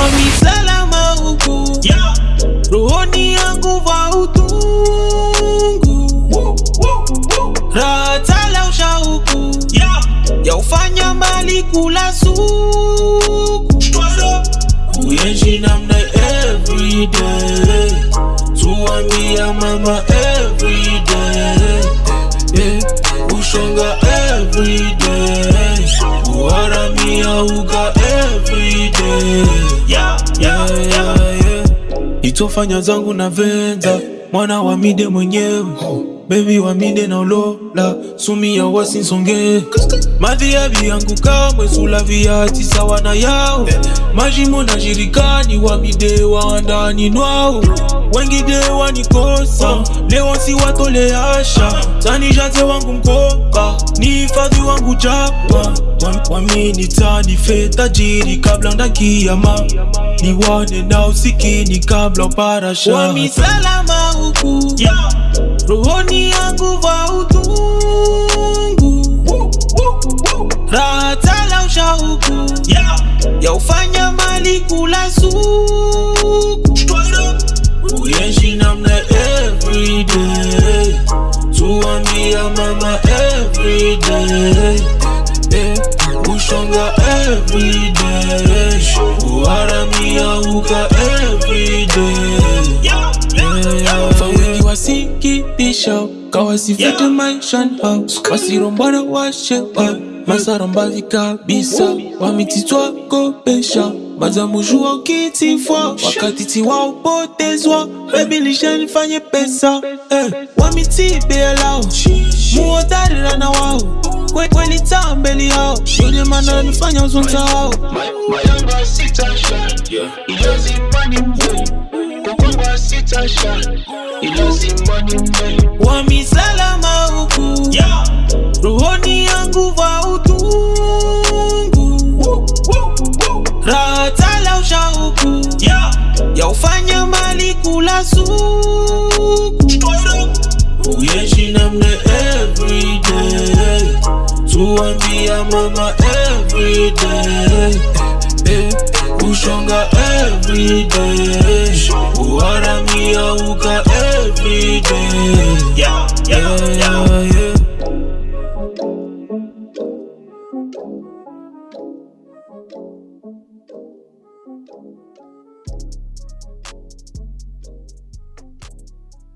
wamisalama huku Yeah. rohoni yangu va utungu ratala tala ushauku Yeah. ya ufanya mali kula suku namna everyday mama everyday yeah. ushonga everyday uga everyday itofanya zangu na venza mwana wa mide mwenyewe bebi wa mide na olola sumi ya wasinsonge ya viangu kamwe sula hati sawa na yao. Majimo na jirikani wa mide wa andani nwao. Wengine wanikosa leo si watole asha. Tani jate wangu mkoka ni hifadhi wangu japa wamini tani fe tajiri kabla ndakiyama niwane na usikini kabla parasha. Wamisalama huku Yeah. ya ufanya mali kula suku uyenshi namna everyday tuambia mama everyday eh, ushonga everyday uharamia uka everyday Yeah. Yeah. Yeah. Fa wengi wasikitisha kawasifute Yeah. maishani hao wasirombana washewa masarambali kabisa wamititwakopesha mazamujua kitifwa wakati tiwa upotezwa. Bebilishanifanye pesa eh, wamitibelao muodarira na wao. Kwe- kweli tambeli yao yule mana nifanya uzunzao wamisalama huku Yeah. rohoni uyeshi namna everyday tuambia mama everyday eh, ushonga everyday uharamia uka everyday Yeah. Yeah. Yeah. yeah, yeah.